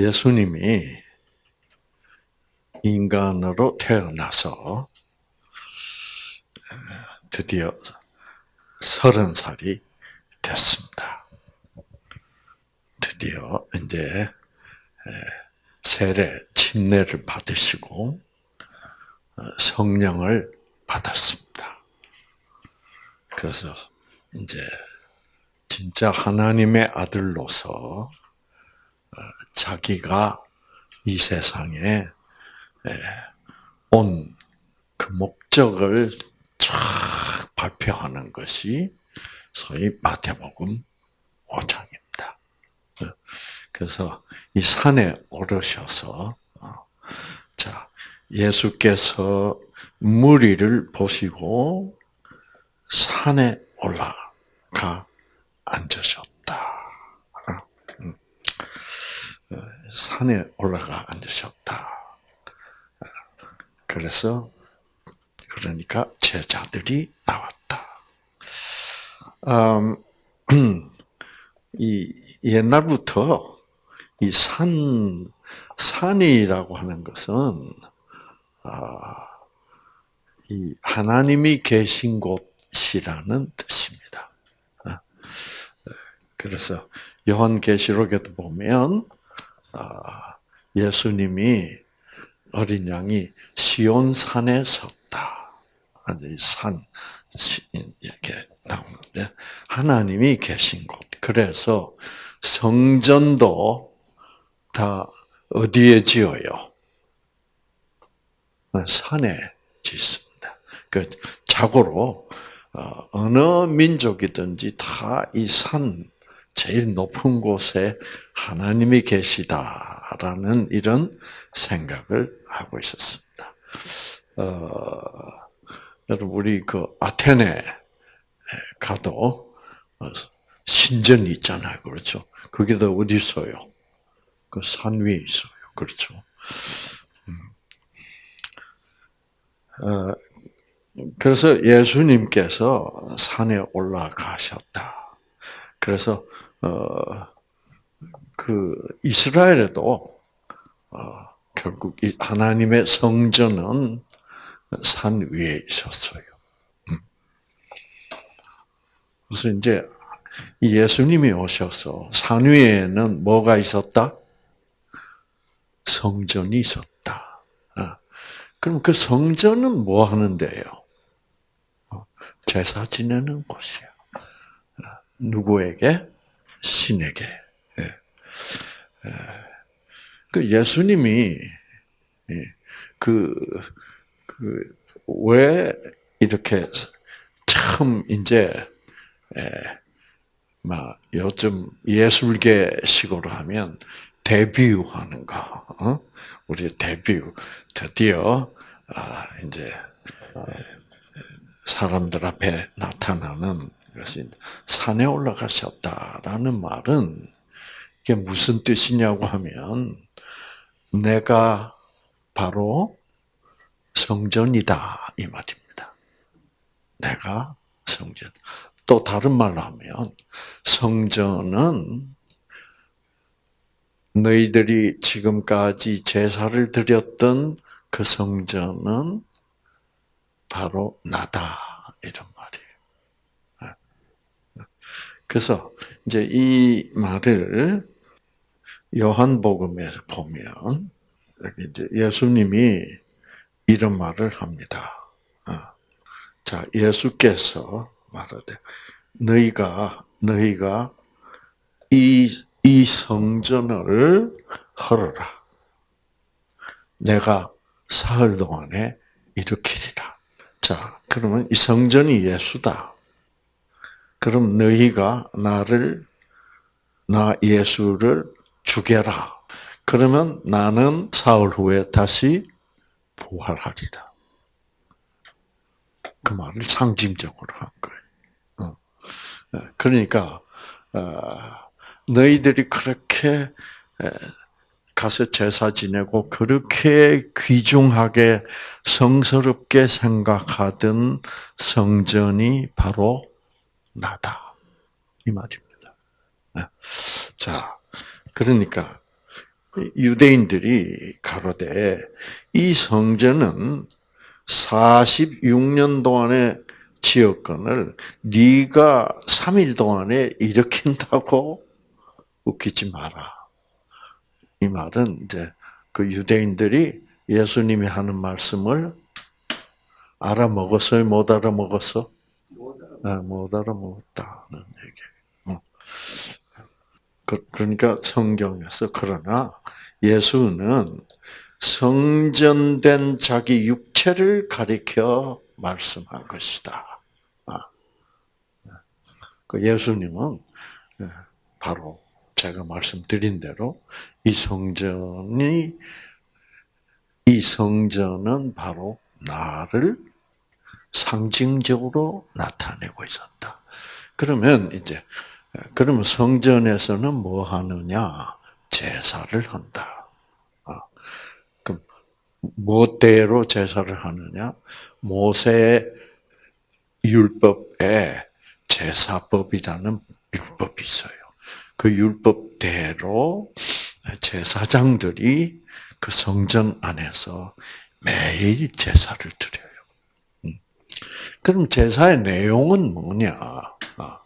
예수님이 인간으로 태어나서 드디어 서른 살이 됐습니다. 드디어 이제 세례 침례를 받으시고 어, 성령을 받았습니다. 그래서 이제 진짜 하나님의 아들로서 어, 자기가 이 세상에 온 그 목적을 쫙 발표하는 것이 소위 마태복음 5장입니다. 어, 그래서 이 산에 오르셔서 자 예수께서 무리를 보시고 산에 올라가 앉으셨다. 음. 어, 산에 올라가 앉으셨다. 그래서 그러니까 제자들이 나왔다. 음, 이 옛날부터 이 산 산이라고 하는 것은 아, 이 하나님이 계신 곳이라는 뜻입니다. 아, 그래서 요한계시록에도 보면 아, 예수님이 어린 양이 시온 산에 섰다. 산 이렇게 나오는데 하나님이 계신 곳. 그래서 성전도 다 어디에 지어요? 산에 짓습니다. 그 자고로 어, 어느 민족이든지 다 이 산 제일 높은 곳에 하나님이 계시다라는 이런 생각을 하고 있었습니다. 어, 여러분 우리 그 아테네 가도 신전이 있잖아요, 그렇죠? 그게 다 어디 있어요? 그 산 위에 있어요, 그렇죠? 어, 그래서 예수님께서 산에 올라가셨다. 그래서 어, 그 이스라엘에도 어, 결국 하나님의 성전은 산 위에 있었어요. 음. 그래서 이제 예수님이 오셔서 산 위에는 뭐가 있었다? 성전이 있었다. 그럼 그 성전은 뭐 하는데요? 어, 제사 지내는 곳이야. 어, 누구에게? 신에게. 예. 그 예수님이 예, 그, 그, 왜 이렇게 처음 이제, 막 요즘 예술계식으로 하면 데뷔하는 거, 어? 우리 데뷔 드디어 아, 이제 사람들 앞에 나타나는 것이 산에 올라가셨다라는 말은 이게 무슨 뜻이냐고 하면 내가 바로 성전이다 이 말입니다. 내가 성전. 또 다른 말로 하면 성전은 너희들이 지금까지 제사를 드렸던 그 성전은 바로 나다 이런 말이에요. 그래서 이제 이 말을 요한복음에 보면 이제 예수님이 이런 말을 합니다. 자, 예수께서 말하되 너희가 너희가 이 이 성전을 헐어라. 내가 사흘 동안에 일으키리라. 자, 그러면 이 성전이 예수다. 그럼 너희가 나를, 나 예수를 죽여라. 그러면 나는 사흘 후에 다시 부활하리라. 그 말을 상징적으로 한 거예요. 어. 그러니까, 어, 너희들이 그렇게 가서 제사 지내고 그렇게 귀중하게 성스럽게 생각하던 성전이 바로 나다. 이 말입니다. 자, 그러니까 유대인들이 가로되 이 성전은 46년 동안의 지역권을 네가 3일 동안에 일으킨다고 웃기지 마라. 이 말은 이제 그 유대인들이 예수님이 하는 말씀을 알아먹었어요? 못 알아먹었어? 못 알아먹었다는 얘기. 어. 그, 그러니까 성경에서 그러나 예수는 성전된 자기 육체를 가리켜 말씀한 것이다. 아. 그 예수님은 예, 바로 제가 말씀드린 대로 이 성전이 이 성전은 바로 나를 상징적으로 나타내고 있었다. 그러면 이제 그러면 성전에서는 뭐 하느냐? 제사를 한다. 아, 그럼 뭐대로 제사를 하느냐? 모세의 율법에 제사법이라는 율법이 있어요. 그 율법대로 제사장들이 그 성전 안에서 매일 제사를 드려요. 음. 그럼 제사의 내용은 뭐냐? 아,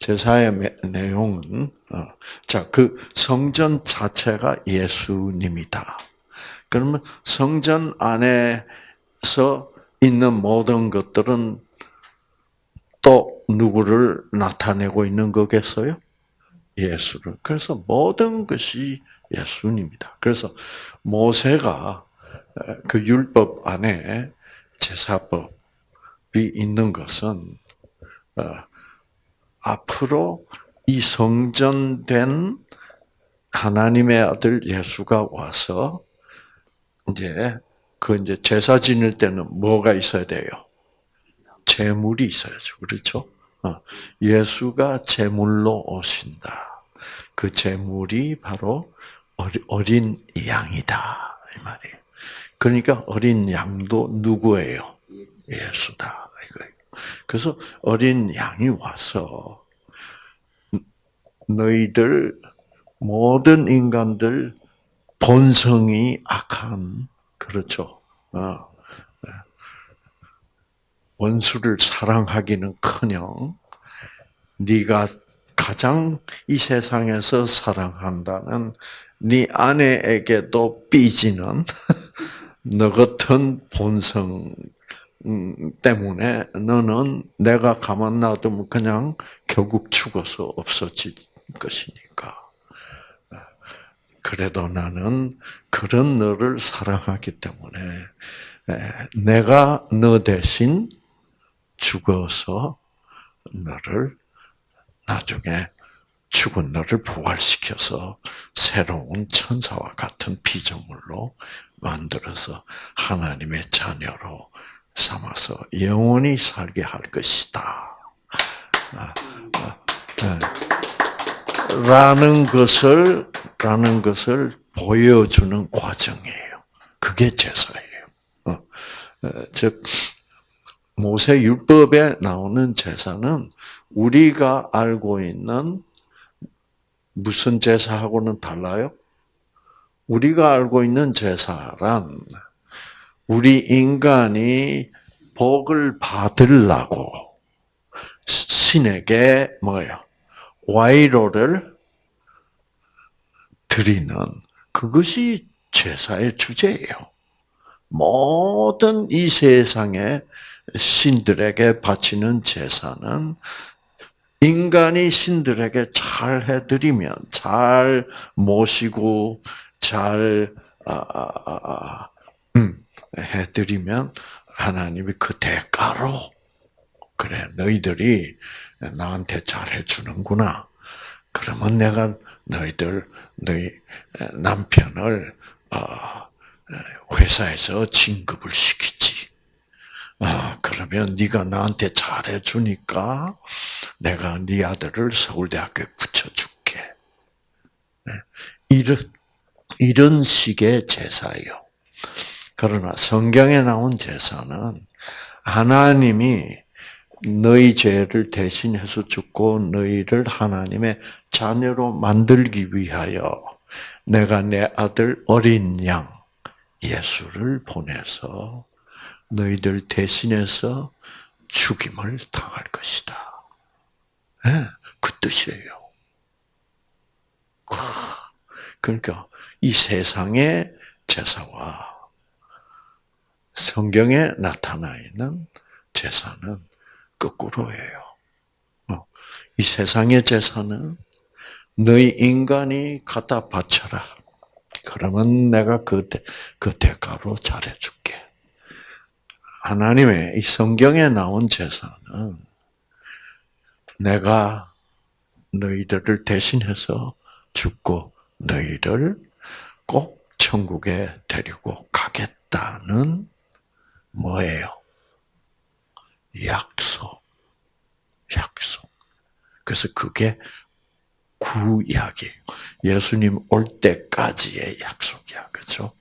제사의 내용은 어, 자그 성전 자체가 예수님이다. 그러면 성전 안에서 있는 모든 것들은 또 누구를 나타내고 있는 거겠어요? 예수를. 그래서 모든 것이 예수님이다. 그래서 모세가 그 율법 안에 제사법이 있는 것은 어, 앞으로 이 성전된 하나님의 아들 예수가 와서 이제 그 이제 제사 지낼 때는 뭐가 있어야 돼요? 제물이 있어야죠. 그렇죠? 어, 예수가 제물로 오신다. 그 제물이 바로 어린 양이다. 이 말이에요. 그러니까 어린 양도 누구예요? 예수다. 그래서 어린 양이 와서 너희들 모든 인간들 본성이 악한 그렇죠. 어. 원수를 사랑하기는커녕 네가 가장 이 세상에서 사랑한다는 네 아내에게도 삐지는 너 같은 본성 때문에 너는 내가 가만 놔두면 그냥 결국 죽어서 없어질 것이니까. 그래도 나는 그런 너를 사랑하기 때문에 내가 너 대신 죽어서 너를 나중에 죽은 너를 부활시켜서 새로운 천사와 같은 피조물로 만들어서 하나님의 자녀로 삼아서 영원히 살게 할 것이다. 아, 아, 네. 라는 것을 라는 것을 보여주는 과정이에요. 그게 제사예요. 어, 어, 즉 모세 율법에 나오는 제사는 우리가 알고 있는 무슨 제사하고는 달라요? 우리가 알고 있는 제사란 우리 인간이 복을 받으려고 신에게 뭐예요? 와이로를 드리는 그것이 제사의 주제예요. 모든 이 세상의 신들에게 바치는 제사는 인간이 신들에게 잘 해드리면, 잘 모시고, 잘, 아, 아, 아, 아 음, 해드리면, 하나님이 그 대가로, 그래, 너희들이 나한테 잘 해 주는구나. 그러면 내가 너희들, 너희 남편을, 어, 회사에서 진급을 시키지. 아, 그러면 네가 나한테 잘해 주니까 내가 네 아들을 서울대학교에 붙여 줄게. 네. 이런 이런 식의 제사예요. 그러나 성경에 나온 제사는 하나님이 너희 죄를 대신해서 죽고 너희를 하나님의 자녀로 만들기 위하여 내가 내 아들 어린 양 예수를 보내서 너희들 대신해서 죽임을 당할 것이다. 네, 그 뜻이에요. 그러니까 이 세상의 제사와 성경에 나타나 있는 제사는 거꾸로예요. 어, 이 세상의 제사는 너희 인간이 갖다 바쳐라. 그러면 내가 그, 그 대가로 잘해줄게. 하나님의 이 성경에 나온 제사는 내가 너희들을 대신해서 죽고 너희를 꼭 천국에 데리고 가겠다는 뭐예요? 약속. 약속. 그래서 그게 구약이에요. 예수님 올 때까지의 약속이야. 그죠?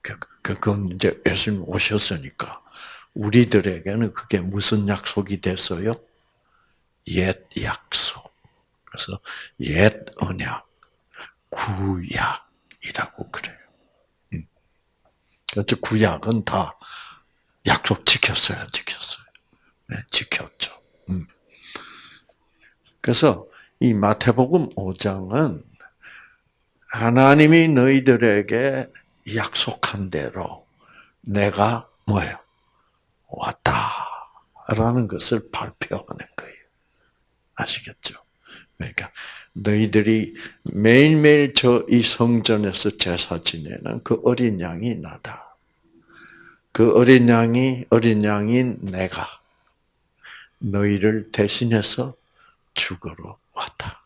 그, 그건 이제 예수님 오셨으니까 우리들에게는 그게 무슨 약속이 됐어요? 옛 약속. 그래서 옛 언약, 구약이라고 그래요. 음. 그래서 구약은 다 약속 지켰어요, 지켰어요. 네, 지켰죠. 음. 그래서 이 마태복음 5장은 하나님이 너희들에게 약속한 대로 내가 뭐예요? 왔다라는 것을 발표하는 거예요. 아시겠죠? 그러니까 너희들이 매일매일 저 이 성전에서 제사 지내는 그 어린 양이 나다. 그 어린 양이 어린 양인 내가 너희를 대신해서 죽으러 왔다.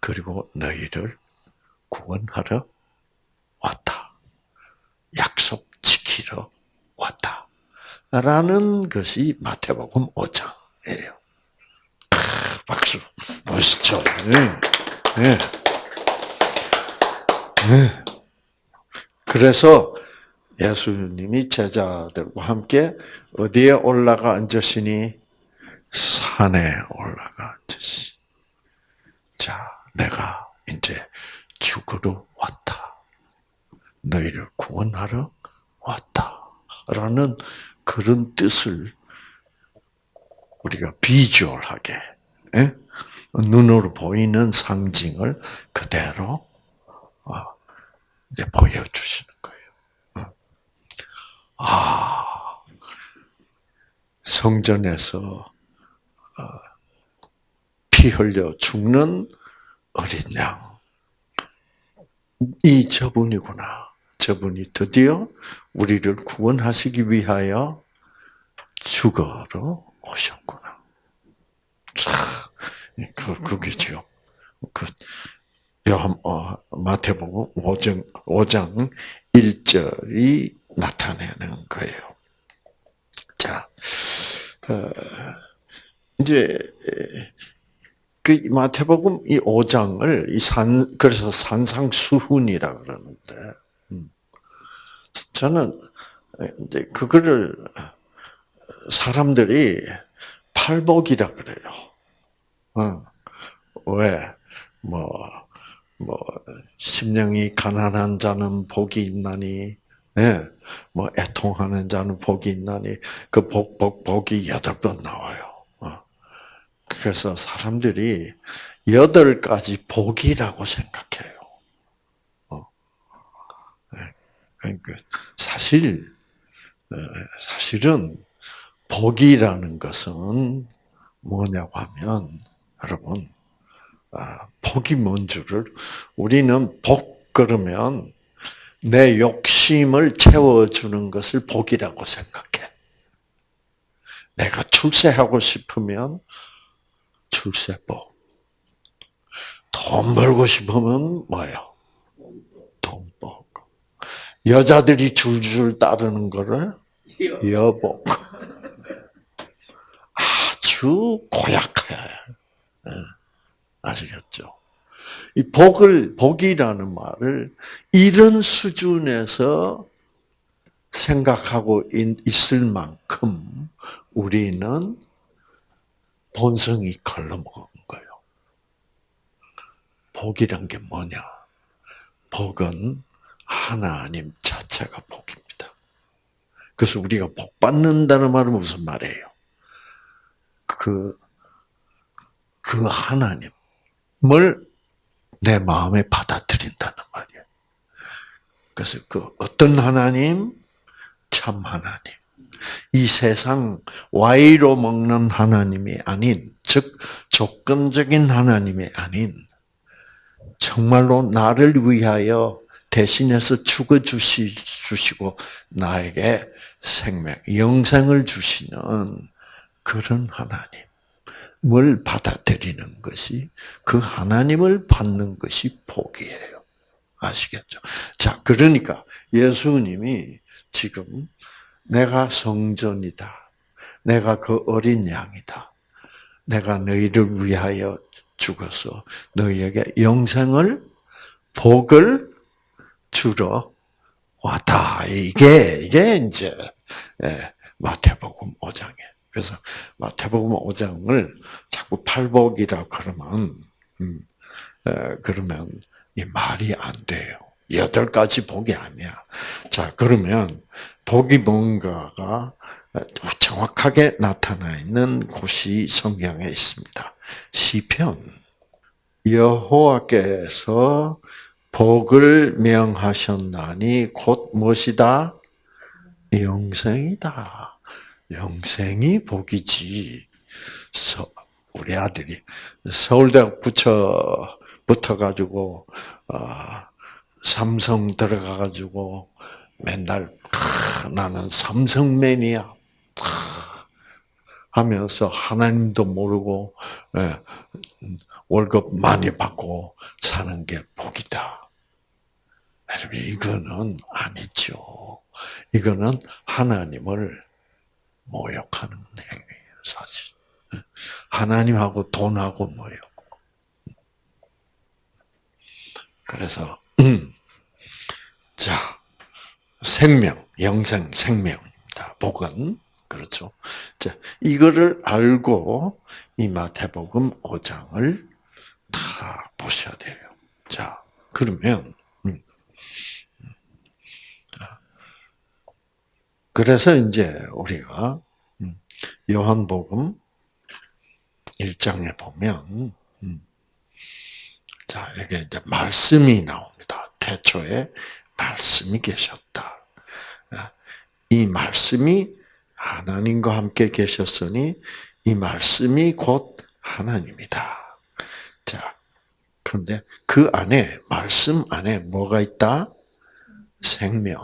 그리고 너희를 구원하러 왔다. 약속 지키러 왔다. 라는 것이 마태복음 5장이에요. 박수. 멋있죠? 네. 네. 네. 그래서 예수님이 제자들과 함께 어디에 올라가 앉으시니? 산에 올라가 앉으시. 자, 내가 이제 죽으러 왔다. 너희를 구원하러 왔다. 라는 그런 뜻을 우리가 비주얼하게 예? 눈으로 보이는 상징을 그대로 어, 이제 보여주시는. 아 성전에서 어, 피 흘려 죽는 어린 양. 이 저분이구나. 저분이 드디어 우리를 구원하시기 위하여 죽어로 오셨구나. 그, 그게죠. 그, 요한, 어, 마태복음 5장, 5장 1절이 나타내는 거예요. 자, 어, 이제, 그 마태복음 이 5장을 이 산, 그래서 산상수훈이라 그러는데, 음. 저는 이제 그거를 사람들이 팔복이라 그래요. 어. 왜? 뭐, 뭐, 심령이 가난한 자는 복이 있나니, 예, 뭐, 애통하는 자는 복이 있나니, 그 복, 복, 복이 여덟 번 나와요. 어. 그래서 사람들이 여덟 가지 복이라고 생각해요. 어. 예. 그러니까 사실, 어, 사실은 복이라는 것은 뭐냐고 하면, 여러분, 아, 복이 뭔 줄을 우리는 복 그러면 내 욕심 을 채워주는 것을 복이라고 생각해. 내가 출세하고 싶으면 출세복. 돈 벌고 싶으면 뭐예요? 돈복. 여자들이 줄줄 따르는 거를 여복. 아주 고약해. 예. 아시겠죠? 이 복을, 복이라는 말을 이런 수준에서 생각하고 있을 만큼 우리는 본성이 걸러먹은 거예요. 복이란 게 뭐냐? 복은 하나님 자체가 복입니다. 그래서 우리가 복 받는다는 말은 무슨 말이에요? 그, 그 하나님을 내 마음에 받아들인다는 말이에요. 그래서 그 어떤 하나님? 참 하나님. 이 세상 와이로 먹는 하나님이 아닌, 즉, 조건적인 하나님이 아닌, 정말로 나를 위하여 대신해서 죽어 주시고 나에게 생명, 영생을 주시는 그런 하나님 을 받아들이는 것이 그 하나님을 받는 것이 복이에요. 아시겠죠? 자, 그러니까 예수님이 지금 내가 성전이다. 내가 그 어린 양이다. 내가 너희를 위하여 죽어서 너희에게 영생을 복을 주러 왔다. 이게 이게 이제 예, 마태복음 5장에. 그래서 마태복음 5장을 자꾸 팔복이라 그러면 음, 그러면 이 말이 안 돼요. 여덟 가지 복이 아니야. 자 그러면 복이 뭔가가 정확하게 나타나 있는 곳이 성경에 있습니다. 시편 여호와께서 복을 명하셨나니 곧 무엇이다? 영생이다. 영생이 복이지. 우리 아들이 서울대학 붙여 붙어가지고 어, 삼성 들어가가지고 맨날 나는 삼성맨이야 하면서 하나님도 모르고 예, 월급 많이 받고 사는 게 복이다. 여러분 이거는 아니죠. 이거는 하나님을 모욕하는 행위예요, 사실. 하나님하고 돈하고 모욕. 그래서 자 생명, 영생, 생명입니다. 복은 그렇죠. 자 이거를 알고 이 마태복음 5장을 다 보셔야 돼요. 자, 그러면 음. 그래서 이제 우리가 음, 요한복음 1장에 보면 음, 자, 이게 이제 말씀이 나옵니다. 태초에 말씀이 계셨다. 아, 이 말씀이 하나님과 함께 계셨으니 이 말씀이 곧 하나님이다. 자, 그런데 그 안에 말씀 안에 뭐가 있다? 생명.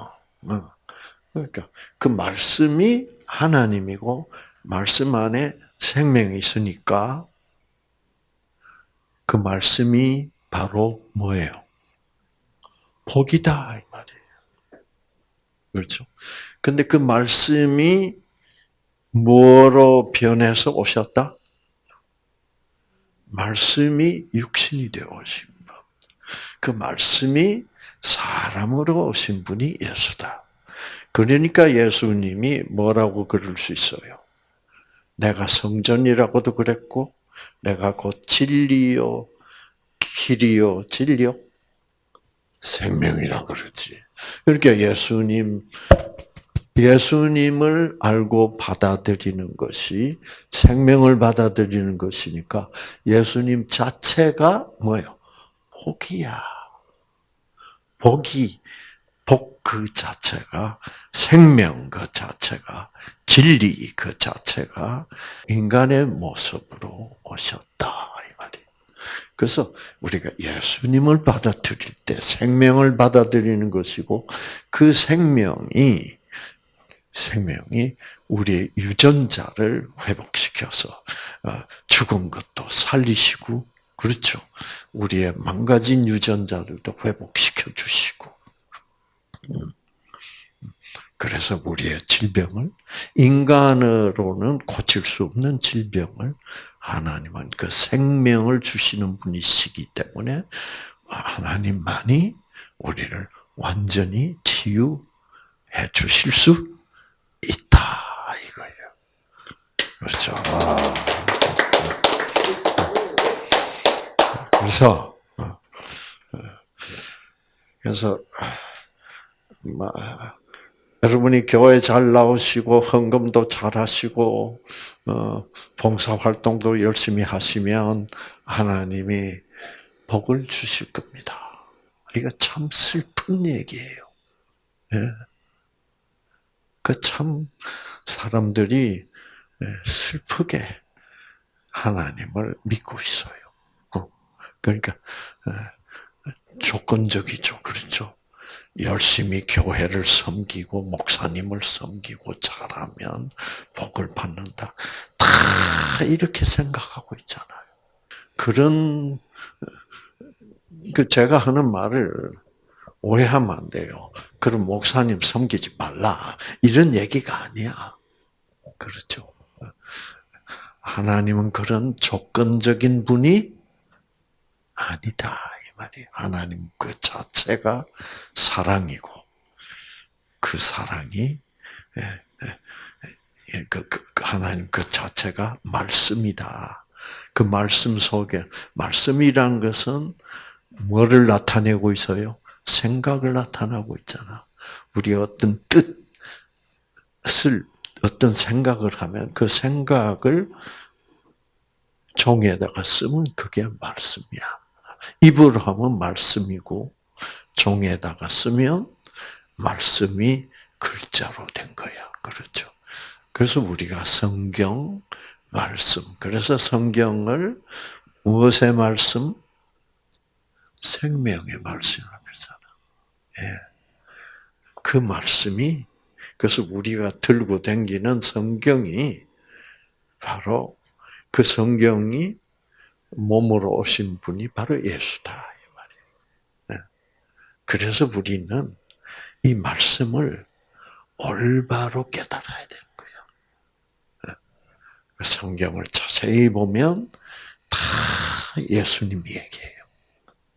어. 그러니까 그 말씀이 하나님이고 말씀 안에 생명이 있으니까 그 말씀이 바로 뭐예요? 복이다 이 말이에요. 그렇죠? 근데 그 말씀이 뭐로 변해서 오셨다? 말씀이 육신이 되어 오신 분. 그 말씀이 사람으로 오신 분이 예수다. 그러니까 예수님이 뭐라고 그럴 수 있어요? 내가 성전이라고도 그랬고, 내가 곧 진리요, 길이요, 진리요, 생명이라 그러지. 그러니까 예수님 예수님을 알고 받아들이는 것이 생명을 받아들이는 것이니까 예수님 자체가 뭐예요? 복이야. 복이 복 그 자체가 생명 그 자체가 진리 그 자체가 인간의 모습으로 오셨다 이 말이. 그래서 우리가 예수님을 받아들일 때 생명을 받아들이는 것이고 그 생명이 생명이 우리의 유전자를 회복시켜서 어, 죽은 것도 살리시고 그렇죠. 우리의 망가진 유전자들도 회복시켜 주시고 음. 그래서 우리의 질병을 인간으로는 고칠 수 없는 질병을 하나님은 그 생명을 주시는 분이시기 때문에 하나님만이 우리를 완전히 치유해 주실 수 있다 이거예요. 그렇죠. 아. 그래서 그래서 뭐, 여러분이 교회 잘 나오시고 헌금도 잘 하시고 어, 봉사 활동도 열심히 하시면 하나님이 복을 주실 겁니다. 이거 참 슬픈 얘기예요. 예. 그참 사람들이 예, 슬프게 하나님을 믿고 있어요. 어. 그러니까 예, 조건적이죠, 그렇죠? 열심히 교회를 섬기고 목사님을 섬기고 잘하면 복을 받는다. 다 이렇게 생각하고 있잖아요. 그런 그 제가 하는 말을 오해하면 안 돼요. 그럼 목사님 섬기지 말라. 이런 얘기가 아니야. 그렇죠. 하나님은 그런 조건적인 분이 아니다. 이 말이 하나님 그 자체가 사랑이고, 그 사랑이, 예, 예, 그, 그, 하나님 그 자체가 말씀이다. 그 말씀 속에, 말씀이란 것은 뭐를 나타내고 있어요? 생각을 나타나고 있잖아. 우리 어떤 뜻을 어떤 생각을 하면 그 생각을 종에다가 쓰면 그게 말씀이야. 입으로 하면 말씀이고 종에다가 쓰면 말씀이 글자로 된 거야. 그렇죠. 그래서 우리가 성경 말씀. 그래서 성경을 무엇의 말씀? 생명의 말씀이라고 했잖아. 예. 그 말씀이 그래서 우리가 들고 다니는 성경이 바로 그 성경이 몸으로 오신 분이 바로 예수다 이 말이에요. 예. 그래서 우리는 이 말씀을 올바로 깨달아야 되는 거예요. 예. 그 성경을 자세히 보면 다 예수님 얘기예요.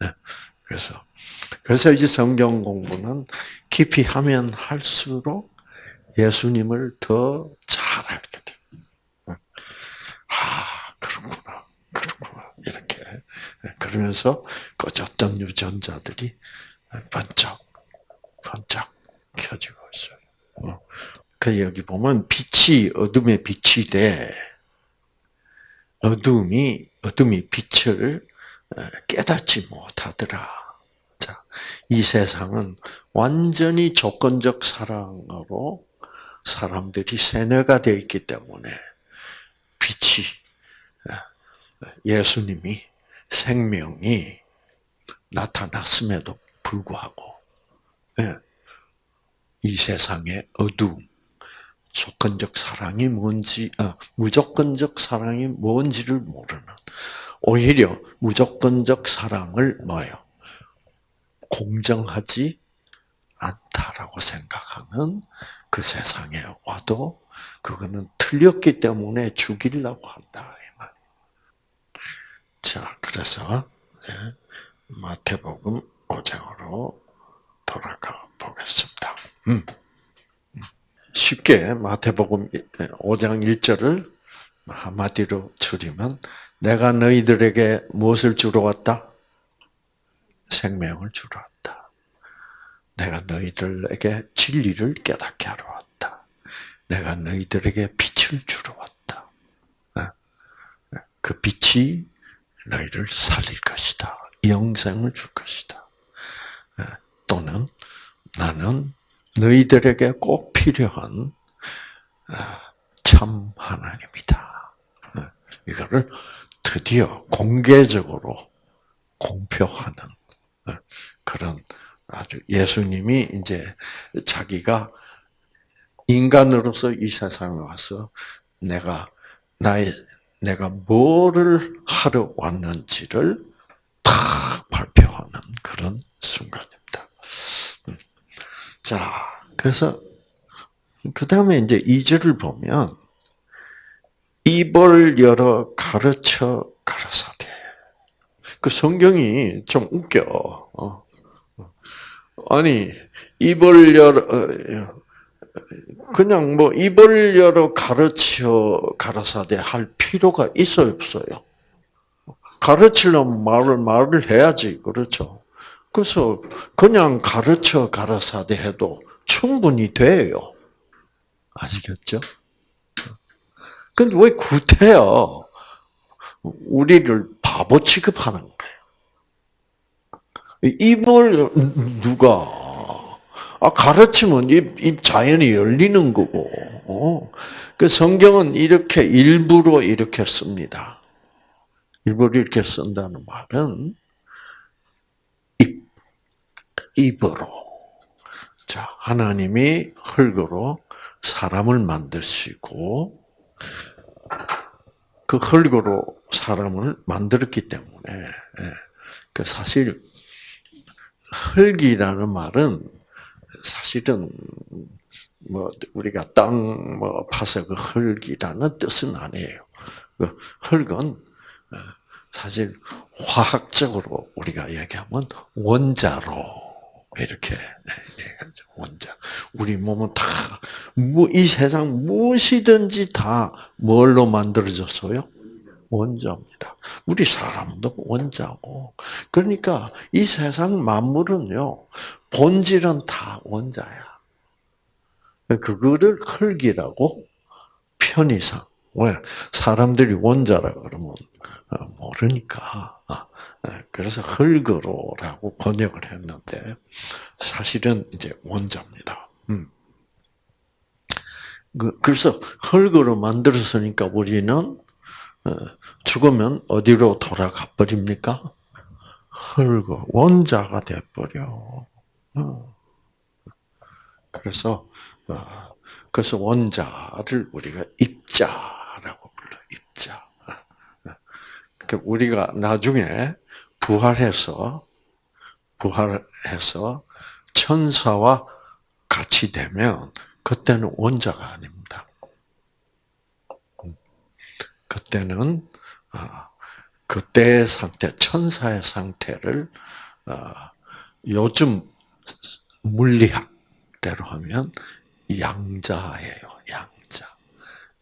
예. 그래서 그래서 이제 성경 공부는 깊이 하면 할수록 예수님을 더 잘 알게 돼. 아, 그렇구나. 그렇구나. 이렇게. 그러면서 꺼졌던 유전자들이 반짝, 반짝 켜지고 있어요. 어. 그 여기 보면 빛이 어둠의 빛이 돼. 어둠이, 어둠이 빛을 깨닫지 못하더라. 자, 이 세상은 완전히 조건적 사랑으로 사람들이 세뇌가 되어 있기 때문에 빛이 예수님이 생명이 나타났음에도 불구하고 예, 이 세상의 어두움, 조건적 사랑이 뭔지, 아, 무조건적 사랑이 뭔지를 모르는 오히려 무조건적 사랑을 뭐요? 공정하지 않다라고 생각하는 그 세상에 와도 그거는 틀렸기 때문에 죽이려고 한다. 자, 그래서 마태복음 5장으로 돌아가 보겠습니다. 음. 쉽게 마태복음 5장 1절을 한마디로 줄이면 내가 너희들에게 무엇을 주러 왔다? 생명을 주러 왔다. 내가 너희들에게 진리를 깨닫게 하러 왔다. 내가 너희들에게 빛을 주러 왔다. 어? 그 빛이 너희를 살릴 것이다. 영생을 줄 것이다. 어? 또는 나는 너희들에게 꼭 필요한 어, 참 하나님이다. 이거를 드디어 공개적으로 공표하는 그런 아주 예수님이 이제 자기가 인간으로서 이 세상에 와서 내가 나의 내가 뭐를 하러 왔는지를 다 발표하는 그런 순간입니다. 자, 그래서 그 다음에 이제 이절을 보면 입을 열어 가르쳐 가라사대. 그 성경이 좀 웃겨. 어. 아니 입을 열어 어, 그냥 뭐 입을 열어 가르쳐 가라사대 할 필요가 있어요 없어요? 가르치려면 말을 말을 해야지 그렇죠. 그래서 그냥 가르쳐 가라사대 해도 충분히 돼요. 아시겠죠? 근데 왜 구태여? 우리를 바보 취급하는 거예요. 입을 누가 아 가르치면 입, 입 자연이 열리는 거고. 어. 그 성경은 이렇게 일부러 이렇게 씁니다. 일부러 이렇게 쓴다는 말은 입 입으로 자 하나님이 흙으로 사람을 만드시고 그 흙으로 사람을 만들었기 때문에 예. 그 사실 흙이라는 말은 사실은 뭐 우리가 땅 뭐 파서 그 흙이라는 뜻은 아니에요. 그 흙은 어, 사실 화학적으로 우리가 얘기하면 원자로 이렇게 얘기하죠. 원자. 우리 몸은 다 이 세상 무엇이든지 다 뭘로 만들어졌어요? 원자입니다. 우리 사람도 원자고. 그러니까 이 세상 만물은요, 본질은 다 원자야. 그거를 흙이라고 편의상. 왜? 사람들이 원자라 그러면 어, 모르니까. 아, 네, 그래서 흙으로라고 번역을 했는데, 사실은 이제 원자입니다. 음. 그, 그래서 흙으로 만들었으니까 우리는 어, 죽으면 어디로 돌아가 버립니까? 흙, 원자가 돼 버려. 어. 그래서 어, 그래서 원자를 우리가 입자라고 불러 입자. 그러니까 우리가 나중에 부활해서 부활해서 천사와 같이 되면 그때는 원자가 아닙니다. 그때는 그때의 상태, 천사의 상태를 요즘 물리학대로 하면 양자예요. 양자.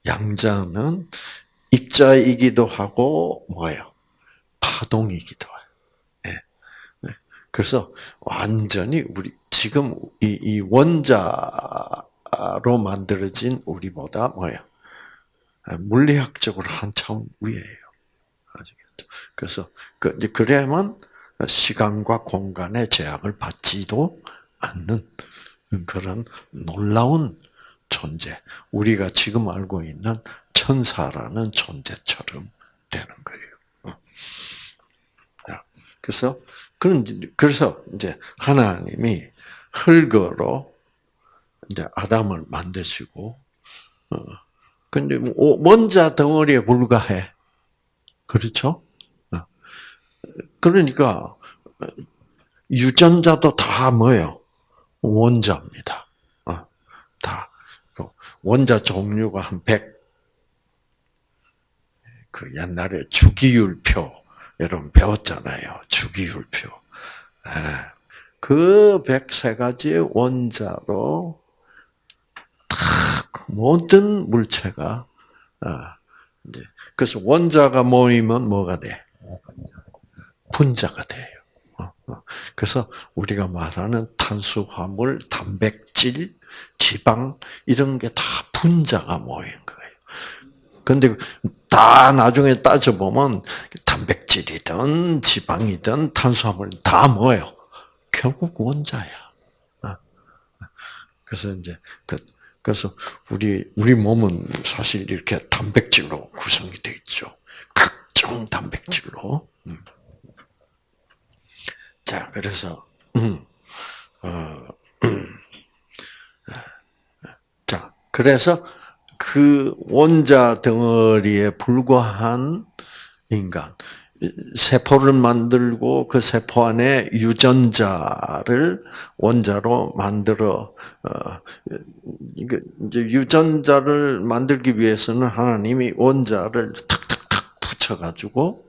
양자는 입자이기도 하고 뭐예요? 파동이기도 해요. 네. 네. 그래서 완전히 우리 지금 이, 이 원자로 만들어진 우리보다 뭐예요? 물리학적으로 한참 위에요. 그래서 그 그래야만 시간과 공간의 제약을 받지도 않는 그런 놀라운 존재. 우리가 지금 알고 있는 천사라는 존재처럼 되는 거예요. 어. 그래서 그런 그래서 이제 하나님이 흙으로 이제 아담을 만드시고 어. 근데 뭐 원자 덩어리에 불과해. 그렇죠? 어. 그러니까 유전자도 다 뭐예요? 원자입니다. 어, 다. 그 원자 종류가 한 100. 그 옛날에 주기율표, 여러분 배웠잖아요. 주기율표. 예. 그 103가지의 원자로 모든 물체가, 아, 그래서 원자가 모이면 뭐가 돼? 분자가 돼요. 그래서 우리가 말하는 탄수화물, 단백질, 지방 이런 게 다 분자가 모인 거예요. 근데 다 나중에 따져 보면 단백질이든 지방이든 탄수화물 다 뭐예요? 결국 원자야. 어. 그래서 이제 그 그래서 우리 우리 몸은 사실 이렇게 단백질로 구성이 되어 있죠. 각종 단백질로. 음. 자, 그래서 음, 어, 음, 자, 그래서 그 원자 덩어리에 불과한 인간, 세포를 만들고 그 세포 안에 유전자를 원자로 만들어 어, 이제 유전자를 만들기 위해서는 하나님이 원자를 탁탁탁 붙여가지고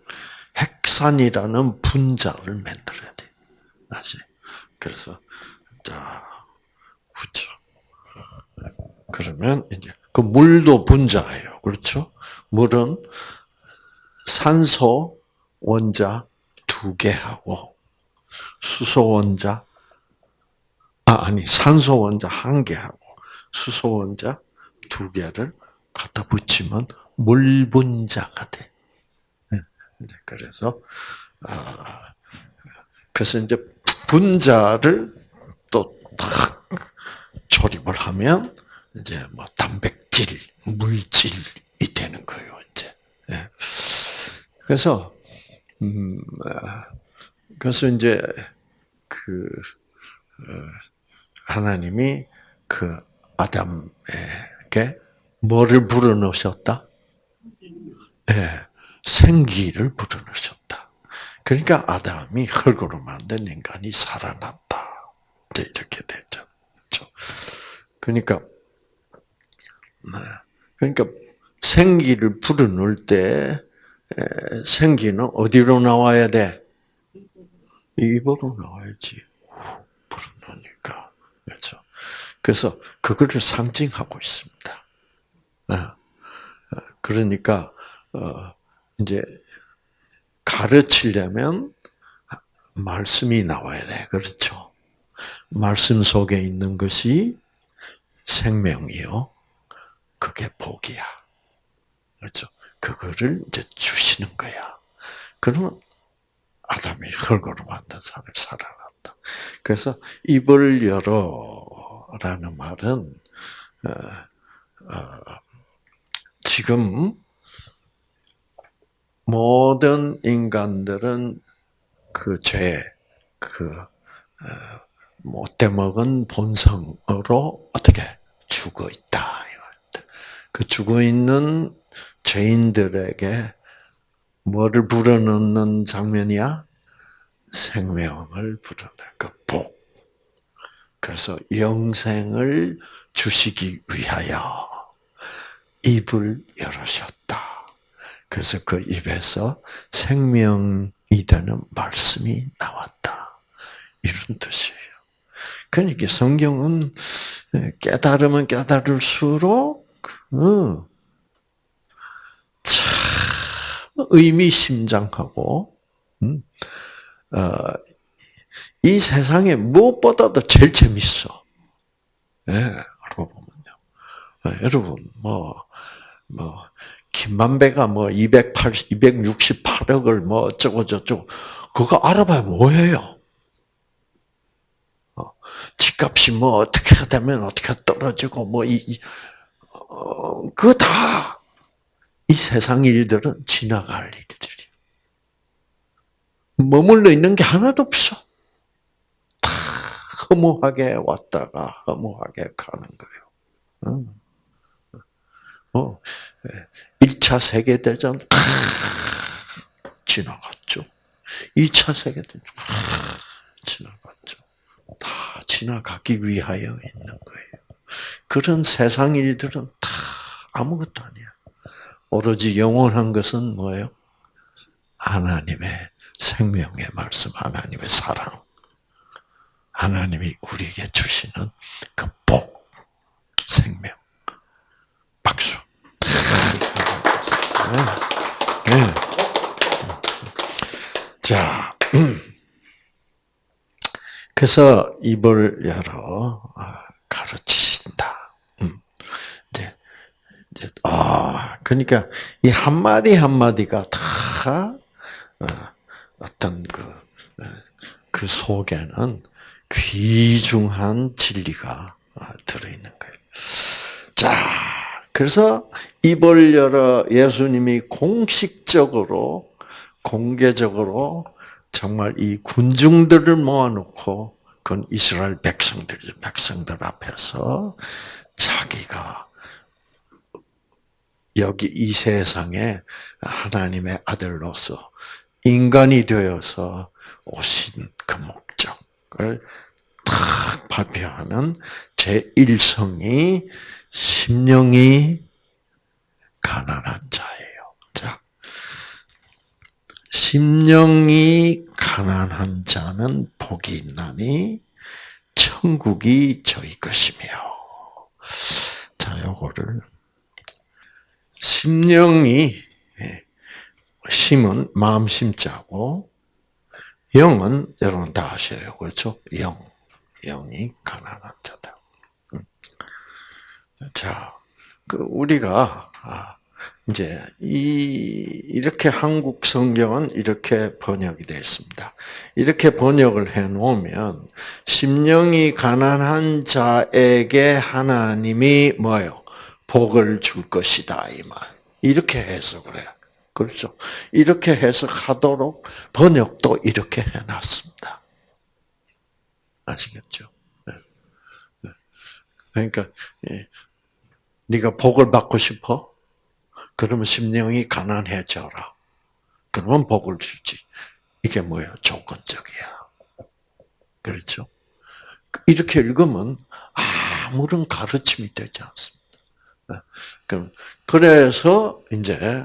핵산이라는 분자를 만들어야 돼. 다시. 그래서 자 그렇죠. 그러면 이제 그 물도 분자예요. 그렇죠? 물은 산소 원자 두 개하고 수소 원자 아 아니 산소 원자 한 개하고 수소 원자 두 개를 갖다 붙이면 물 분자가 돼. 네, 그래서 아 그래서 이제 분자를 또 탁 조립을 하면 이제 뭐 단백질, 물질이 되는 거예요, 이제. 예. 그래서 음 그래서 이제 그 하나님이 그 아담에게 뭐를 불어넣으셨다? 예, 생기를 불어넣으셨다. 그러니까 아담이 흙으로 만든 인간이 살아났다. 이렇게 되죠. 그렇죠? 그러니까 네. 그러니까 생기를 불어넣을 때 생기는 어디로 나와야 돼? 입으로 나와야지. 불어넣으니까. 그렇죠. 그래서 그거를 상징하고 있습니다. 네. 그러니까 어, 이제 가르치려면 말씀이 나와야 돼. 그렇죠. 말씀 속에 있는 것이 생명이요. 그게 복이야. 그렇죠. 그거를 이제 주시는 거야. 그러면 아담이 흙으로 만든 사람이 살아났다. 그래서 입을 열어라는 말은 어, 어, 지금 모든 인간들은 그 죄, 그 어, 못돼 먹은 본성으로 어떻게 죽어 있다. 그 죽어 있는 죄인들에게 뭐를 불어넣는 장면이야? 생명을 불어넣을 그 복. 그래서 영생을 주시기 위하여 입을 열으셨다. 그래서 그 입에서 생명이 되는 말씀이 나왔다. 이런 뜻이에요. 그러니까 성경은 깨달으면 깨달을수록 어, 참 의미심장하고 음, 어, 이 세상에 무엇보다도 제일 재밌어. 예, 알고 보면요. 어, 여러분 뭐 뭐, 김만배가 뭐 280, 268억을 뭐 어쩌고 저쩌고 그거 알아봐야 뭐예요? 어, 집값이 뭐 어떻게 되면 어떻게 떨어지고 뭐 이, 이 어, 그거 다 이 세상 일들은 지나갈 일들이. 머물러 있는 게 하나도 없어. 다 허무하게 왔다가 허무하게 가는 거예요. 어, 1차 예. 세계대전 다 지나갔죠. 2차 세계대전 다 지나갔죠. 다 지나가기 위하여 있는 거예요. 그런 세상 일들은 다 아무것도 아니야. 오로지 영원한 것은 뭐예요? 하나님의 생명의 말씀, 하나님의 사랑. 하나님이 우리에게 주시는 그 복, 생명. 박수. 네. 네. 자, 그래서 입을 열어 아, 가르치신다. 음. 이제, 이제, 아, 그러니까 이 한 마디 한 마디가 다 어, 어떤 그, 어, 그 속에는 귀중한 진리가 어, 들어있는 거예요. 자, 그래서 입을 열어 예수님이 공식적으로, 공개적으로 정말 이 군중들을 모아놓고 그건 이스라엘 백성들, 백성들 앞에서 자기가 여기 이 세상에 하나님의 아들로서 인간이 되어서 오신 그 목적을 탁 발표하는 제1성이 심령이 가난한 자예요. 자, 심령이 가난한 자는 복이 있나니 천국이 저희 것이며. 자, 요거를 심령이 예, 심은 마음 심자고 영은 여러분 다 아셔요. 그렇죠? 영. 영이 가난한 자다. 음. 자, 그 우리가 아, 이제 이 이렇게 한국 성경은 이렇게 번역이 되어 있습니다. 이렇게 번역을 해 놓으면 심령이 가난한 자에게 하나님이 뭐요? 복을 줄 것이다 이 말. 이렇게 해석을 해. 그렇죠? 이렇게 해석하도록 번역도 이렇게 해 놨습니다. 아시겠죠? 네. 네. 그러니까 예. 네가 복을 받고 싶어? 그러면 심령이 가난해져라. 그러면 복을 주지. 이게 뭐예요? 조건적이야. 그렇죠? 이렇게 읽으면 아무런 가르침이 되지 않습니다. 네. 그래서 이제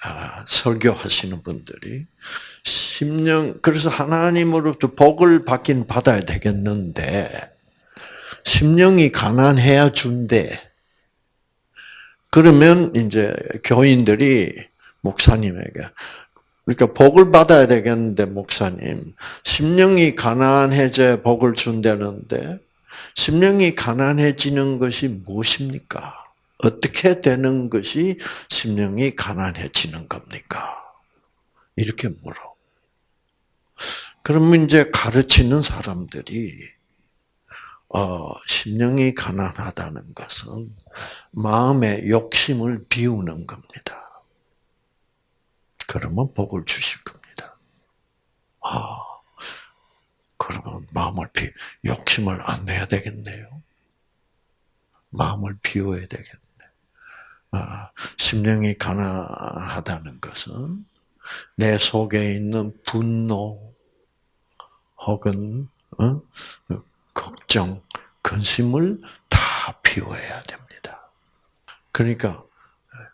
아, 설교하시는 분들이 심령 그래서 하나님으로부터 복을 받긴 받아야 되겠는데 심령이 가난해야 준대. 그러면 이제 교인들이 목사님에게 그러니까 복을 받아야 되겠는데 목사님 심령이 가난해져 복을 준다는데 심령이 가난해지는 것이 무엇입니까? 어떻게 되는 것이 심령이 가난해지는 겁니까? 이렇게 물어. 그러면 이제 가르치는 사람들이 어, 심령이 가난하다는 것은 마음의 욕심을 비우는 겁니다. 그러면 복을 주실 겁니다. 아, 그러면 마음을 비, 욕심을 안 내야 되겠네요. 마음을 비워야 되겠네. 아, 심령이 가난하다는 것은 내 속에 있는 분노 혹은 어? 걱정, 근심을 다 비워야 됩니다. 그러니까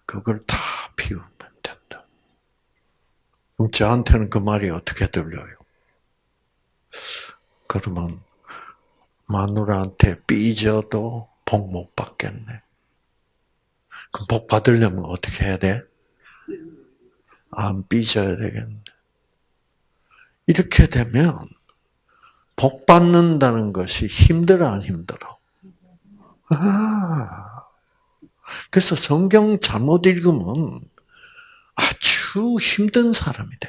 그걸 다 비우면 된다. 그럼 저한테는 그 말이 어떻게 들려요? 그러면 마누라한테 삐져도 복 못 받겠네. 그럼 복 받으려면 어떻게 해야 돼? 안 삐져야 되겠네. 이렇게 되면 복 받는다는 것이 힘들어 안 힘들어? 아, 그래서 성경 잘못 읽으면 아주 힘든 사람이 돼.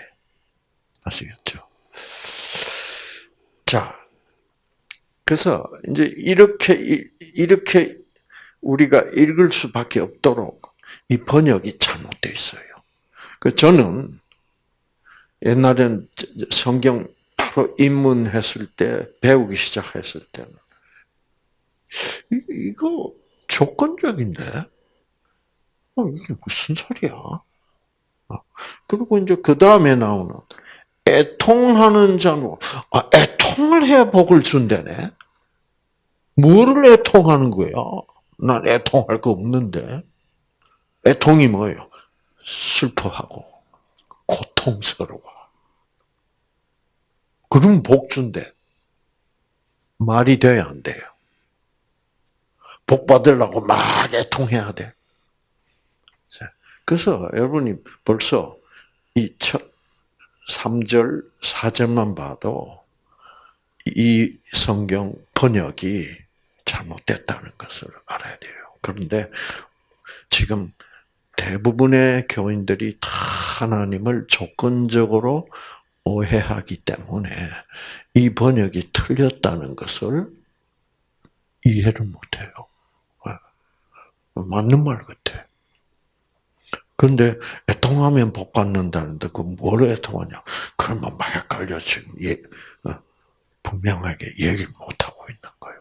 아시겠죠? 자, 그래서 이제 이렇게 이렇게 우리가 읽을 수밖에 없도록 이 번역이 잘못되어 있어요. 그 저는 옛날엔 성경 입문했을 때 배우기 시작했을 때는 이거 조건적인데 어, 이게 무슨 소리야? 어, 그리고 이제 그 다음에 나오는 애통하는 자는 아 애통을 해야 복을 준다네. 뭐를 애통하는 거야? 난 애통할 거 없는데. 애통이 뭐예요? 슬퍼하고 고통스러워. 그럼 복 준대. 말이 돼야 안 돼요. 복 받으려고 막 애통해야 돼. 그래서 여러분이 벌써 이 첫 3절, 4절만 봐도 이 성경 번역이 잘못됐다는 것을 알아야 돼요. 그런데 지금 대부분의 교인들이 다 하나님을 조건적으로 오해하기 때문에 이 번역이 틀렸다는 것을 이해를 못해요. 아, 맞는 말 같아. 그런데 애통하면 복 받는다는데 그뭘 애통하냐? 그러면 막 헷갈려 지금 예, 어, 분명하게 얘기를 못 하고 있는 거예요.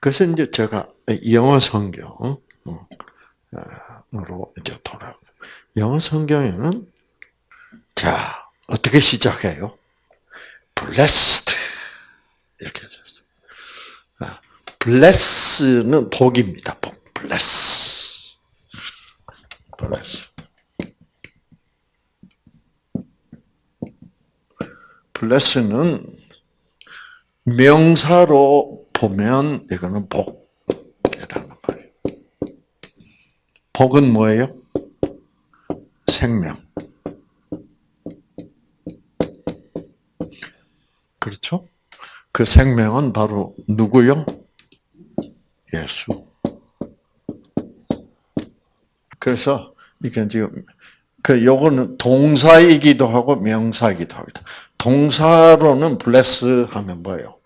그래서 이제 제가 영어 성경으로 이제 돌아. 영어 성경에는 자 어떻게 시작해요? blessed 이렇게 됐어요. 아, bless는 복입니다. 복. bless. bless. bless는 명사로 보면 이거는 복이라는 말이에요. 복은 뭐예요? 생명. 그렇죠? 그 생명은 바로 누구요? 예수. 그래서 이게 지금 그 요거는 동사이기도 하고 명사이기도 합니다. 동사로는 bless 하면 뭐예요?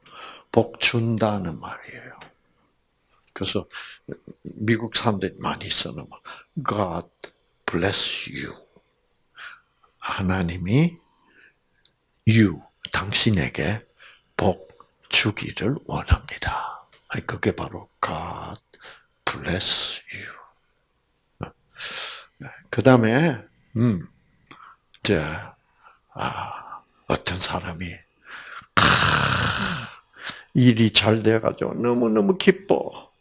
복 준다는 말이에요. 그래서 미국 사람들이 많이 쓰는 말, God bless you. 하나님이 you 당신에게 복 주기를 원합니다. 그게 바로 God bless you. 그 다음에 음, 이제 아, 어떤 사람이 아, 일이 잘 돼가지고 너무 너무 기뻐.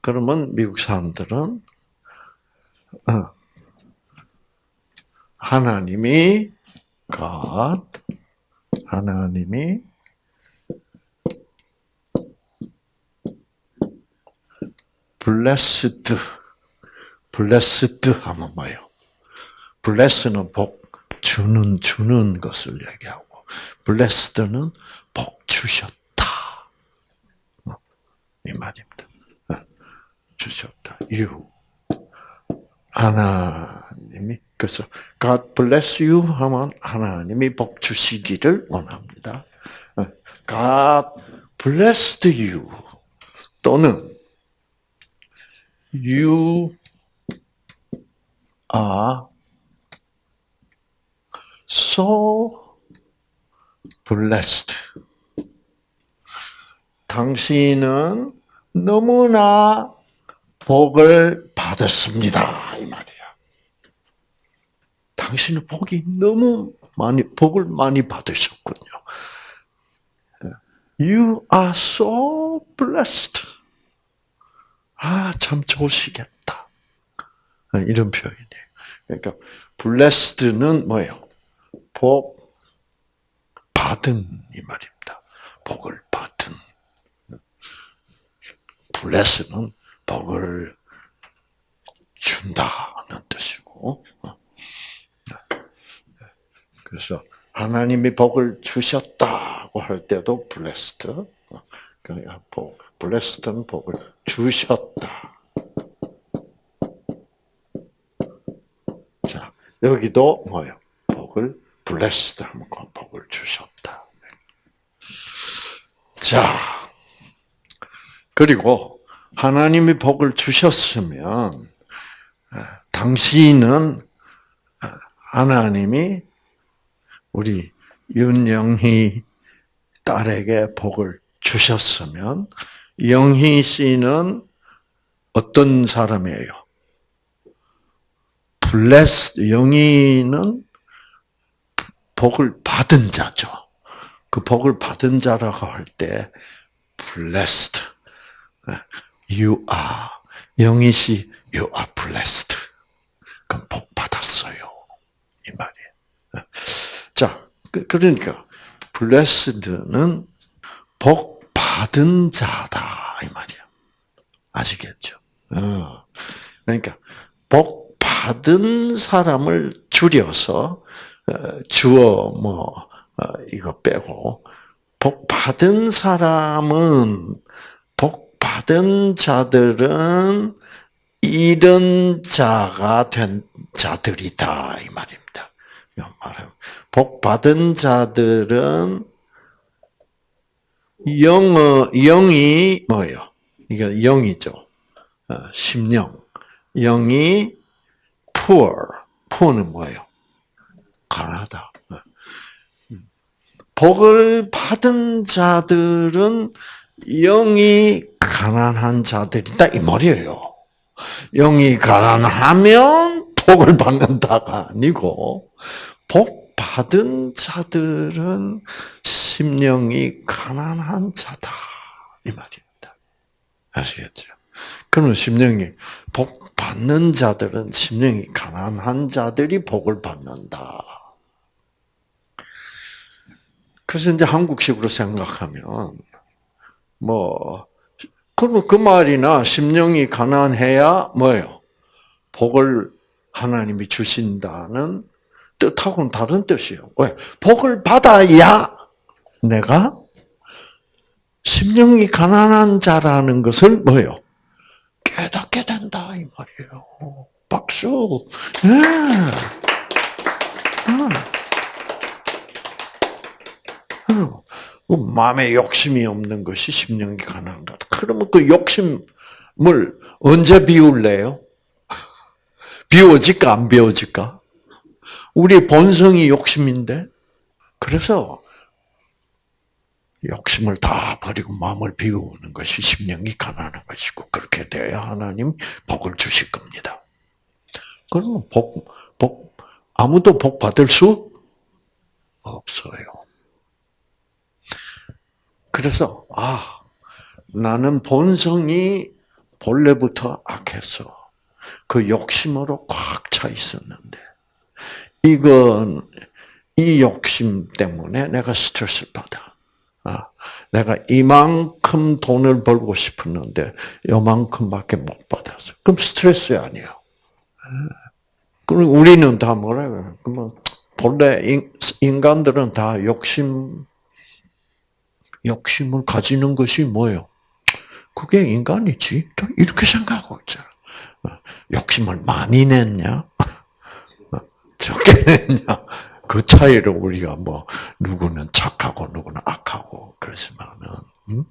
그러면 미국 사람들은 어, 하나님이 God 하나님이 blessed blessed 하면 뭐예요? bless는 복 주는 주는 것을 얘기하고 blessed는 복 주셨다 어, 이 말입니다. 어, 주셨다. you 하나님이 그래서 God bless you 하면 하나님이 복 주시기를 원합니다. 어, God blessed you 또는 you are so blessed. 당신은 너무나 복을 받았습니다. 당신은 복이 너무 많이, 복을 많이 받으셨군요. You are so blessed. 아, 참 좋으시겠다. 이런 표현이에요. 그러니까, blessed는 뭐예요? 복 받은 이 말입니다. 복을 받은. bless는 복을 준다는 뜻이고. 그래서 하나님이 복을 주셨다고 할 때도 blessed. 복, blessed는 복을 주셨다. 자, 여기도 뭐예요? 복을 blessed 하면 복을 주셨다. 자, 그리고 하나님이 복을 주셨으면 당신은 하나님이 우리 윤영희 딸에게 복을 주셨으면 영희 씨는 어떤 사람이에요? 블레스 영희는 복을 받은 자죠. 그 복을 받은 자라고 할 때 blessed. You are 영희 씨, you are blessed. 그럼 복 받았어요. 이 말이에요. 자, 그, 그러니까 blessed는 복 받은 자다 이 말이야. 아시겠죠? 어. 그러니까 복 받은 사람을 줄여서 어, 주어 뭐 어, 이거 빼고 복 받은 사람은 복 받은 자들은 이런 자가 된 자들이다 이 말입니다. 말하면 복 받은 자들은 영어 영이 뭐예요? 이게 영이죠. 어, 심령. 영이 poor. poor는 뭐예요? 가난하다. 어. 복을 받은 자들은 영이 가난한 자들이다 이 말이에요. 영이 가난하면 복을 받는다가 아니고 복 받은 자들은 심령이 가난한 자다 이 말입니다. 아시겠죠? 그는 심령이 복 받는 자들은 심령이 가난한 자들이 복을 받는다. 그래서 이제 한국식으로 생각하면 뭐 그러면 그 말이나 심령이 가난해야 뭐예요? 복을 하나님이 주신다는 뜻하고는 다른 뜻이에요. 왜? 복을 받아야 내가 심령이 가난한 자라는 것을 뭐요? 깨닫게 된다 이 말이에요. 박수. 예. 그 마음에 욕심이 없는 것이 심령이 가난한 것. 그러면 그 욕심을 언제 비울래요? 비워질까 안 비워질까? 우리 본성이 욕심인데 그래서 욕심을 다 버리고 마음을 비우는 것이 심령이 가난한 것이고 그렇게 돼야 하나님 복을 주실 겁니다. 그러면 복, 복 아무도 복 받을 수 없어요. 그래서 아 나는 본성이 본래부터 악해서 그 욕심으로 꽉 차 있었는데 이건 이 욕심 때문에 내가 스트레스를 받아. 아, 내가 이만큼 돈을 벌고 싶었는데 요만큼밖에 못 받았어. 그럼 스트레스 아니에요. 그럼 우리는 다 뭐라 그래? 그러면 본래 인간들은 다 욕심 욕심을 가지는 것이 뭐예요? 그게 인간이지. 이렇게 생각하고 있잖아. 욕심을 많이 냈냐? 냈냐? 그 차이를 우리가 뭐 누구는 착하고 누구는 악하고 그러지만은 음?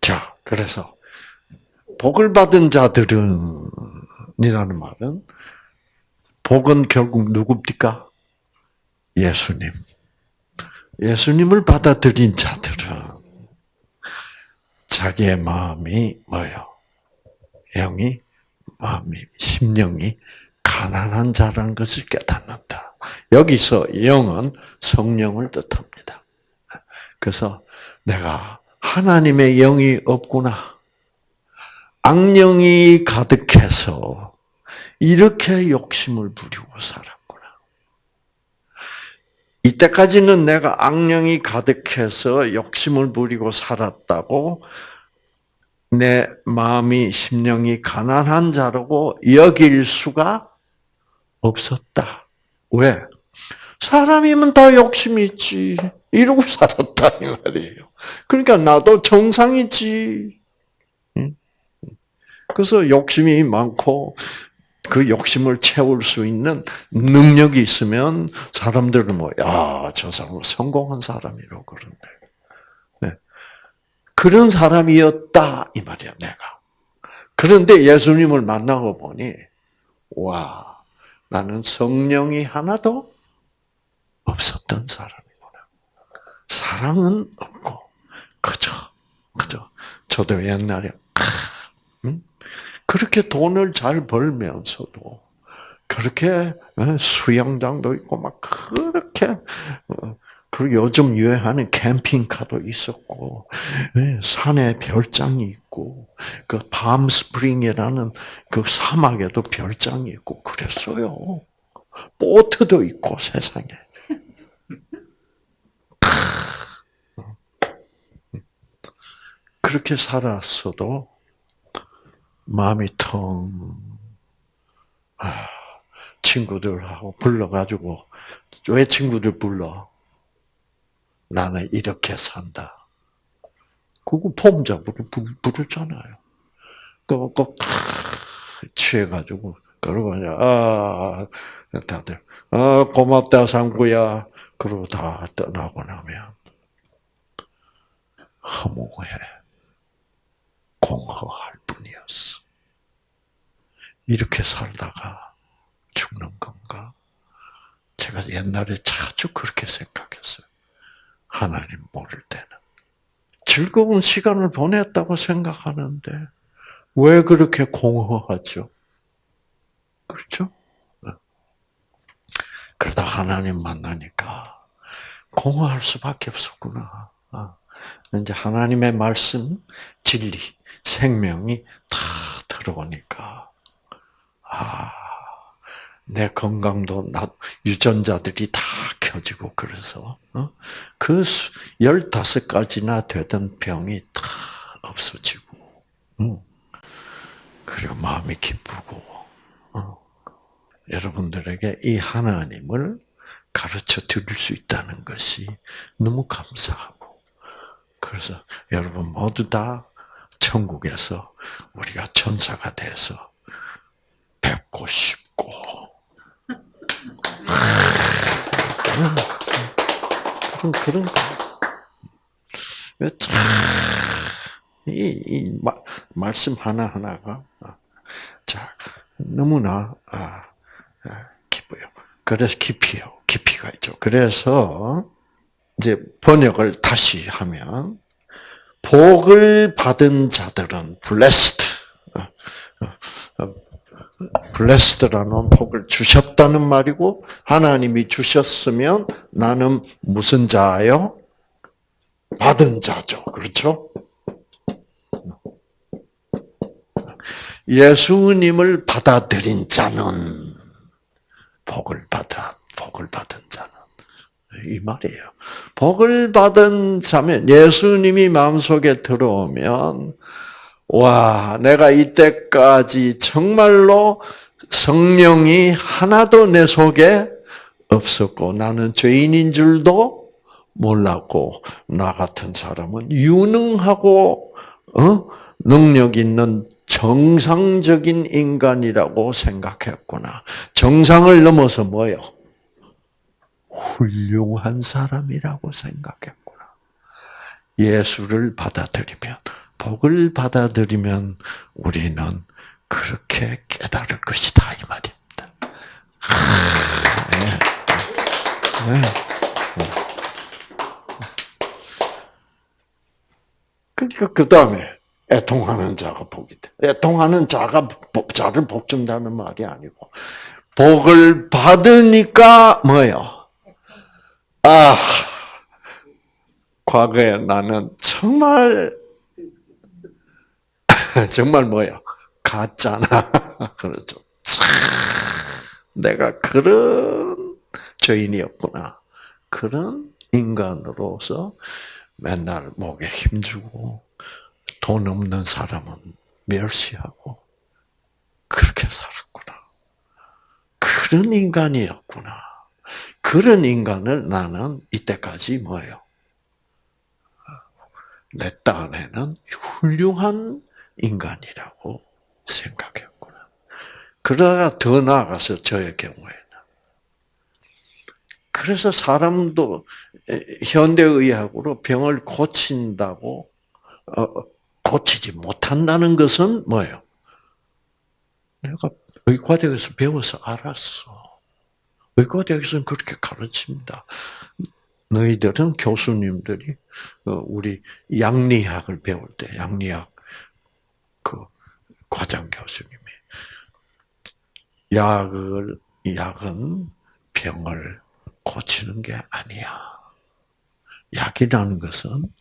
자 그래서 복을 받은 자들은 이라는 말은 복은 결국 누굽니까? 예수님. 예수님을 받아들인 자들은 자기의 마음이 뭐요? 영이 마음이 심령이 가난한 자라는 것을 깨닫는다. 여기서 영은 성령을 뜻합니다. 그래서 내가 하나님의 영이 없구나. 악령이 가득해서 이렇게 욕심을 부리고 살아. 이때까지는 내가 악령이 가득해서 욕심을 부리고 살았다고 내 마음이 심령이 가난한 자라고 여길 수가 없었다. 왜? 사람이면 다 욕심이 있지. 이러고 살았다 이 말이에요. 그러니까 나도 정상이지. 그래서 욕심이 많고 그 욕심을 채울 수 있는 능력이 있으면 사람들은 뭐, 야, 저 사람은 성공한 사람이라고 그런데. 네. 그런 사람이었다, 이 말이야, 내가. 그런데 예수님을 만나고 보니, 와, 나는 성령이 하나도 없었던 사람이구나. 사랑은 없고, 그저, 그저, 저도 옛날에, 음? 그렇게 돈을 잘 벌면서도 그렇게 어, 수영장도 있고 막 그렇게 어, 그 요즘 유행하는 캠핑카도 있었고 예, 산에 별장이 있고 그 밤스프링이라는 그 사막에도 별장이 있고 그랬어요. 보트도 있고 세상에. 그렇게 살았어도 마음이 텅, 아, 친구들하고 불러가지고, 왜 친구들 불러? 나는 이렇게 산다. 그거 폼잡으로 부르잖아요. 그거 꼭 취해가지고, 그러고 아, 다들, 아, 고맙다, 상구야. 그러고 다 떠나고 나면, 허무해. 공허할 뿐이었어. 이렇게 살다가 죽는 건가? 제가 옛날에 자주 그렇게 생각했어요. 하나님 모를 때는. 즐거운 시간을 보냈다고 생각하는데, 왜 그렇게 공허하죠? 그렇죠? 그러다 하나님 만나니까 공허할 수밖에 없었구나. 아, 이제 하나님의 말씀, 진리, 생명이 다 들어오니까 아, 내 건강도 나, 유전자들이 다 켜지고 그래서 어? 그 열다섯 가지나 되던 병이 다 없어지고 응. 그리고 마음이 기쁘고 어. 여러분들에게 이 하나님을 가르쳐 드릴 수 있다는 것이 너무 감사하고 그래서 여러분 모두 다 천국에서 우리가 천사가 돼서 뵙고 싶고 참, 이, 이 마, 말씀 하나 하나가 자 너무나 아, 아, 기뻐요. 그래서 깊이요, 깊이가 있죠. 그래서 이제 번역을 다시 하면 복을 받은 자들은 blessed, blessed라는 복을 주셨다는 말이고 하나님이 주셨으면 나는 무슨 자요? 받은 자죠. 그렇죠? 예수님을 받아들인 자는 복을 받아 복을 받은 자는 이 말이에요. 복을 받은 자면 예수님이 마음속에 들어오면 와, 내가 이때까지 정말로 성령이 하나도 내 속에 없었고 나는 죄인인 줄도 몰랐고 나 같은 사람은 유능하고 어? 능력 있는 정상적인 인간이라고 생각했구나. 정상을 넘어서 뭐요? 훌륭한 사람이라고 생각했구나. 예수를 받아들이면, 복을 받아들이면 우리는 그렇게 깨달을 것이다. 이 말입니다. 네. 네. 그러니까 그 다음에 애통하는 자가 복이 돼. 애통하는 자가 자를 복 준다는 말이 아니고 복을 받으니까 뭐요? 아 과거에 나는 정말 정말 뭐요? 가짜나 그렇죠. 내가 그런 죄인이었구나. 그런 인간으로서 맨날 목에 힘주고 돈 없는 사람은 멸시하고 그렇게 살았구나. 그런 인간이었구나. 그런 인간을 나는 이때까지 뭐예요? 내 딴에는 훌륭한 인간이라고 생각했구나. 그러다가 더 나아가서 저의 경우에는 그래서 사람도 현대의학으로 병을 고친다고 어, 고치지 못한다는 것은 뭐예요? 내가 의과대학에서 배워서 알았어. 의과대학에서는 그렇게 가르칩니다. 너희들은 교수님들이 어, 우리 양리학을 배울 때 양리학 그 과장 교수님이 약을 약은 병을 고치는 게 아니야. 약이라는 것은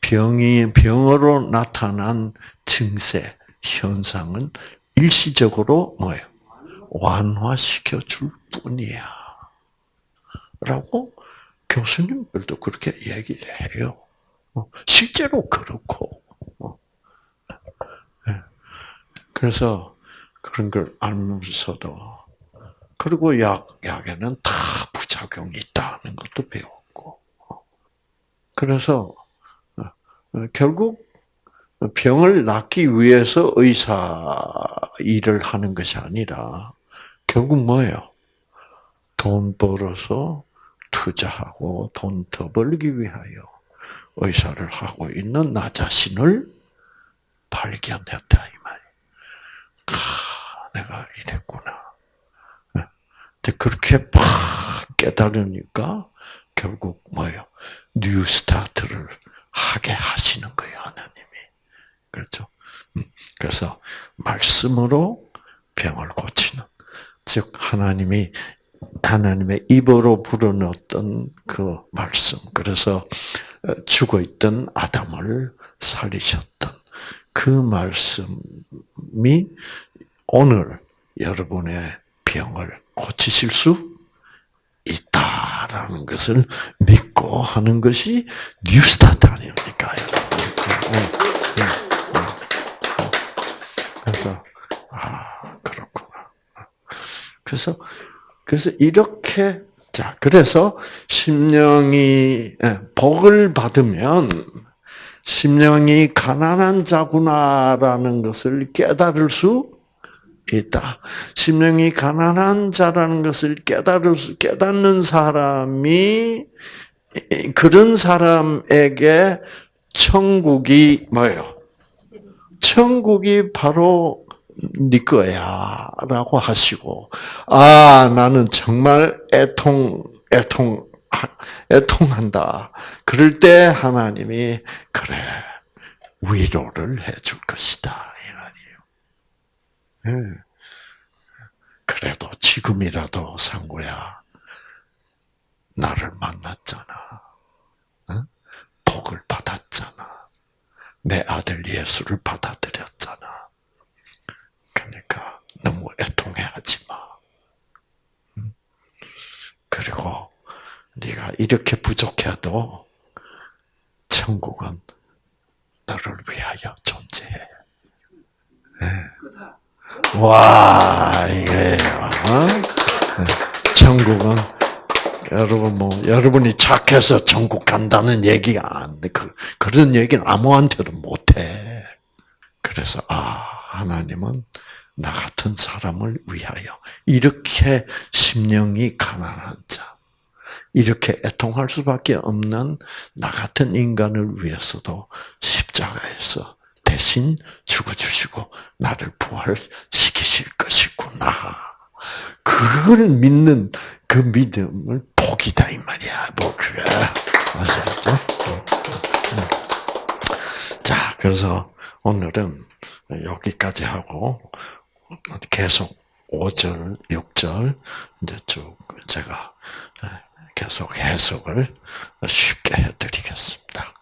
병이 병으로 나타난 증세 현상은 일시적으로 뭐예요? 완화시켜 줄 뿐이야. 라고 교수님들도 그렇게 얘기를 해요. 어, 실제로 그렇고. 어. 예. 그래서 그런 걸 알면서도 그리고 약 약에는 다 부작용이 있다는 것도 배웠고. 어. 그래서 어, 결국 병을 낫기 위해서 의사 일을 하는 것이 아니라 결국 뭐예요? 돈 벌어서 투자하고 돈 더 벌기 위하여 의사를 하고 있는 나 자신을 발견했다 내가 이랬구나. 네. 그렇게 팍 깨달으니까 결국 뭐예요? New Start를 하게 하시는 거예요, 하나님이. 그렇죠? 음, 그래서 말씀으로 병을 고치는 즉 하나님이 하나님의 입으로 불어넣었던 그 말씀. 그래서 어, 죽어 있던 아담을 살리셨던 그 말씀이 오늘 여러분의 병을 고치실 수 있다라는 것을 믿고 하는 것이 뉴스타트 아닙니까? 그래서 아 그렇구나. 그래서 그래서 이렇게 자, 그래서 심령이 예, 복을 받으면 심령이 가난한 자구나라는 것을 깨달을 수 있다. 심령이 가난한 자라는 것을 깨달을 수, 깨닫는 사람이 그런 사람에게 천국이 뭐예요? 천국이 바로 네 거야라고 하시고 아 나는 정말 애통 애통 애통한다. 그럴 때 하나님이 그래 위로를 해줄 것이다. 그래도 지금이라도 상구야 나를 만났잖아. 복을 받았잖아. 내 아들 예수를 받아들였잖아. 그러니까 너무 애통해하지 마. 그리고 네가 이렇게 부족해도 천국은 너를 위하여 존재해. 네. 와 이게요. 어? 천국은 여러분 뭐 여러분이 착해서 천국 간다는 얘기가 안 돼. 그 그런 얘기는 아무한테도 못 해. 그래서 아 하나님은 나 같은 사람을 위하여 이렇게 심령이 가난한 자, 이렇게 애통할 수밖에 없는 나 같은 인간을 위해서도 십자가에서 대신 죽어주시고 나를 부활시키실 것이구나. 그걸 믿는 그 믿음을 복이다 이 말이야. 뭐 그게 아시겠죠? 자, 그래서 오늘은 여기까지 하고 계속 5절, 6절 이제 쭉 제가 계속 해석을 쉽게 해드리겠습니다.